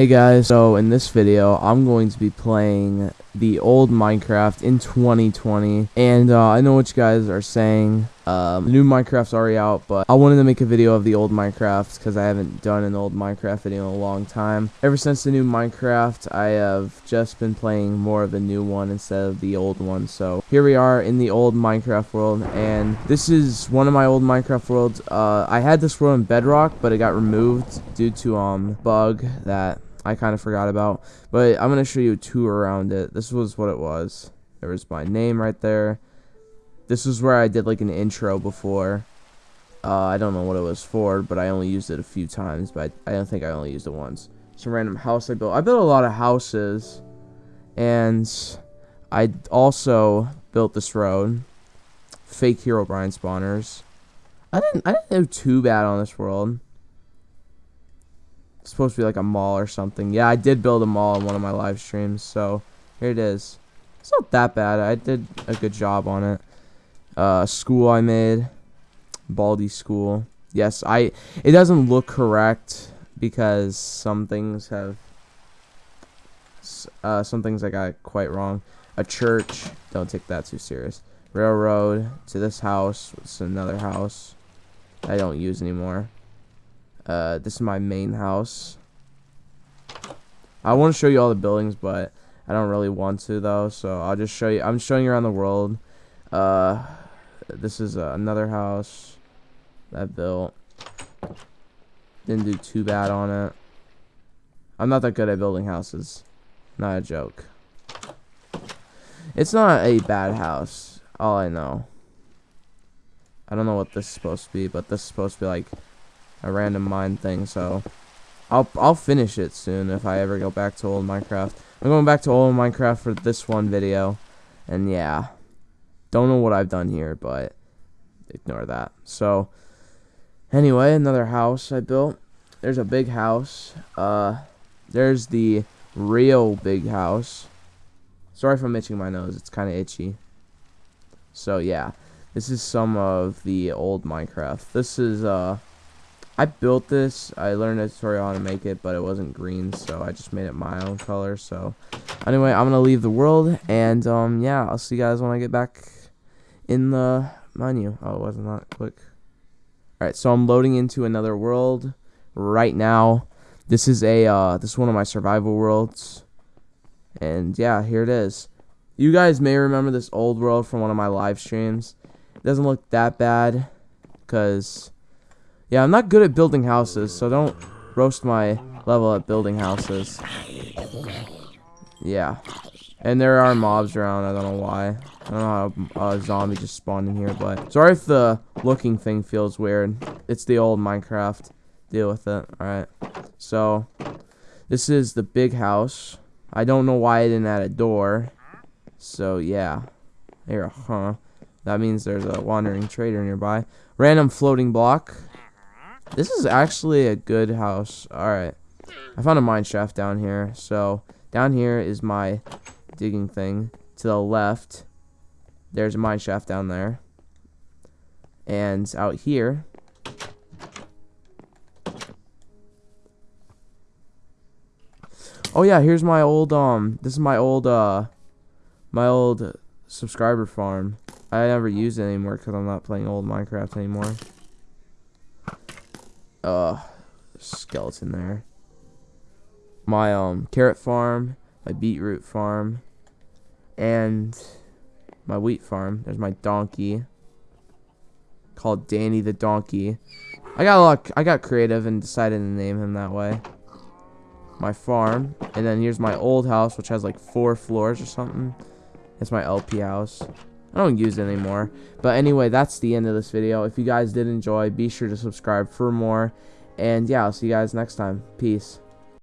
Hey guys, so in this video, I'm going to be playing the old Minecraft in 2020, and uh, I know what you guys are saying, um, new Minecraft's already out, but I wanted to make a video of the old Minecraft, because I haven't done an old Minecraft video in a long time. Ever since the new Minecraft, I have just been playing more of the new one instead of the old one, so here we are in the old Minecraft world, and this is one of my old Minecraft worlds. Uh, I had this world in Bedrock, but it got removed due to, um, bug that I kind of forgot about. But I'm going to show you a tour around it. This was what it was. There was my name right there. This is where I did like an intro before. Uh, I don't know what it was for, but I only used it a few times. But I, I don't think I only used it once. Some random house I built. I built a lot of houses. And I also built this road. Fake Herobrine spawners. I didn't I didn't do too bad on this world supposed to be like a mall or something. Yeah, I did build a mall in one of my live streams, so here it is. It's not that bad. I did a good job on it. Uh, school I made. Baldi school. Yes, I. It doesn't look correct because some things have. Uh, some things I got quite wrong. A church. Don't take that too serious. Railroad to this house. It's another house. I don't use anymore. Uh, this is my main house. I want to show you all the buildings, but I don't really want to though. So I'll just show you. I'm showing you around the world. Uh, this is uh, another house that I built. Didn't do too bad on it. I'm not that good at building houses. Not a joke. It's not a bad house. All I know. I don't know what this is supposed to be, but this is supposed to be like a random mine thing, so I'll I'll finish it soon if I ever go back to old Minecraft. I'm going back to old Minecraft for this one video, and yeah, don't know what I've done here, but ignore that. So anyway, another house I built. There's a big house. Uh, there's the real big house. Sorry if I'm itching my nose. It's kind of itchy. So yeah, this is some of the old Minecraft. This is uh I built this. I learned a tutorial how to make it, but it wasn't green, so I just made it my own color. So, anyway, I'm gonna leave the world, and um, yeah, I'll see you guys when I get back in the menu. Oh, it wasn't that quick. All right, so I'm loading into another world right now. This is a uh, this is one of my survival worlds, and yeah, here it is. You guys may remember this old world from one of my live streams. It doesn't look that bad, because yeah, I'm not good at building houses, so don't roast my level at building houses. Yeah. And there are mobs around, I don't know why. I don't know how a zombie just spawned in here, but... Sorry if the looking thing feels weird. It's the old Minecraft. Deal with it, alright. So, this is the big house. I don't know why I didn't add a door. So, yeah. Here, huh. That means there's a wandering trader nearby. Random floating block. This is actually a good house. Alright. I found a mine shaft down here. So, down here is my digging thing. To the left, there's a mine shaft down there. And out here... Oh yeah, here's my old, um, this is my old, uh, my old subscriber farm. I never use it anymore because I'm not playing old Minecraft anymore uh skeleton there. My um carrot farm, my beetroot farm, and my wheat farm. There's my donkey called Danny the donkey. I got a lot I got creative and decided to name him that way. My farm, and then here's my old house which has like four floors or something. It's my LP house. I don't use it anymore. But anyway, that's the end of this video. If you guys did enjoy, be sure to subscribe for more. And yeah, I'll see you guys next time. Peace.